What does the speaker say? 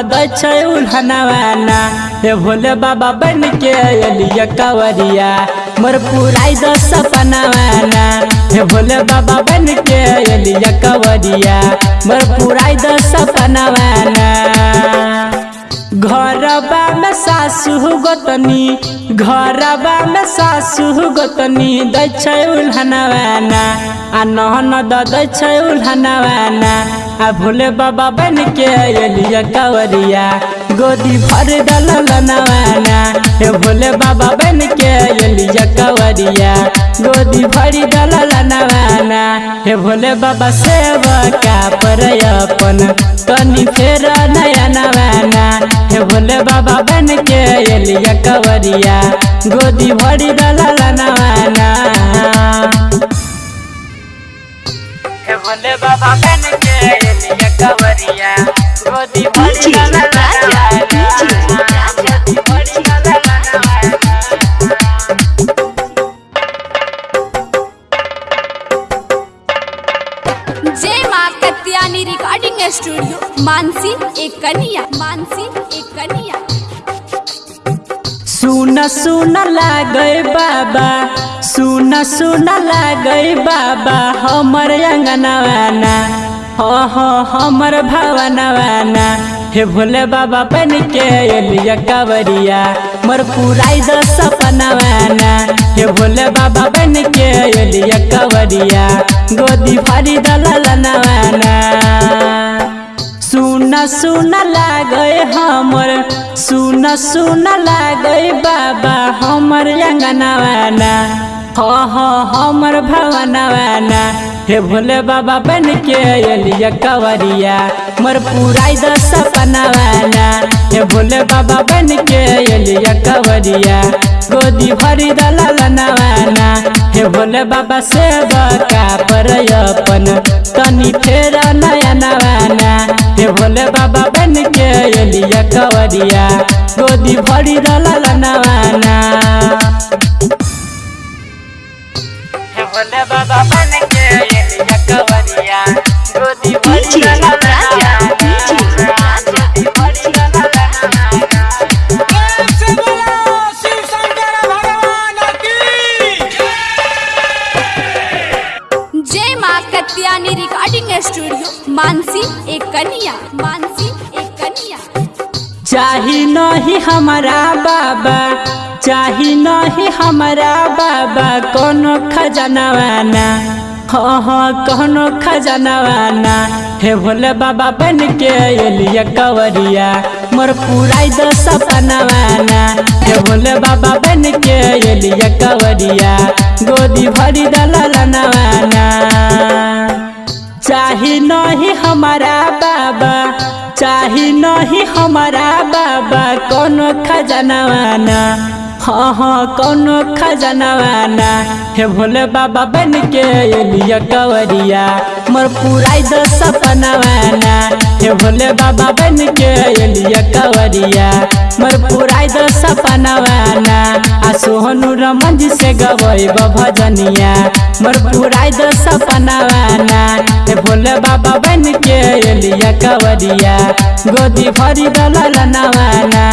दै भोले बाबा बन के कवरिया। मोर पुराई द सपनावाना हे भोले बाबा बन के कवरिया। मोर पुराई द सपनावाना घरबा में सासु गोतनी। घरबा में सासु गोतनी दै छै उल्हनवाना आ नहन दै छै उल्हनवाना आ भोले बाबा बन के अलिया कवरिया। गोदी भर दलनवाना हे भोले बाबा बन के अलिया कवरिया। गोदी भरी दलनवाना हे भोले बाबा सेवका पर अपन तनी फेर नया नवाना। हे भोले बाबा बन के अलिया कवरिया। गोदी भरी दलनवाना भोले बाबा बन के एलिया कवरिया। गोदी भरी रिकॉर्डिंग स्टूडियो मानसी एक कन्या मानसी एक कन्या सुन सुन लागे बाबा, सुन सुन लागे बाबा, हमर अंगनवाना हो हो, हमर भवनवाना हे भोले बाबा बन के एलिया कवरिया, मर पुराई द सपनवाना हे भोले बाबा बन के एलिया कवरिया, गोदी भरी दलनवाना सुन लागे हमर, सुन सुन लागे बाबा हमर अंगनवाना हो हो, हमर भवनवाना हे भोले बाबा बन के एलिया कवरिया, मोर पुराई द सपनवाना हे भोले बाबा बन के एलिया कवरिया, गोदी भरी दलनवाना हे भोले बाबा सेवका पर अपन, तनी फेर नया नवाना। हे भोले बाबा कवरिया गोदी भरी भोले बाबा बन के एलिया कवरिया गोदी भरी कत्यानी रिकॉर्डिंग स्टूडियो मानसी एक कन्या मानसी चाही नहीं हमारा बाबा चाही नहीं हमारा बाबा, कोनो खजनवाना कोनो खजनवाना हे भोले बाबा बन के एलिया कवरिया, मोर पुराई द सपनवाना हे भोले बाबा बन के एलिया कवरिया, गोदी भरी दलनवाना नहीं हमारा बाबा कौन खजनवाना हाँ हाँ कौन खजनवाना हे भोले बाबा बन के एलिया कवरिया, मोर पूरा दस सपनवाना हे भोले बाबा बन के एलिया कवरिया, मोर पूरा दो सपनवाना सोहनु रमन जी से गवई भजनिया। मोर पुराय द सपनवाना हे भोले बाबा बन के एलिया कवरिया। गोदी भरी दलनवाना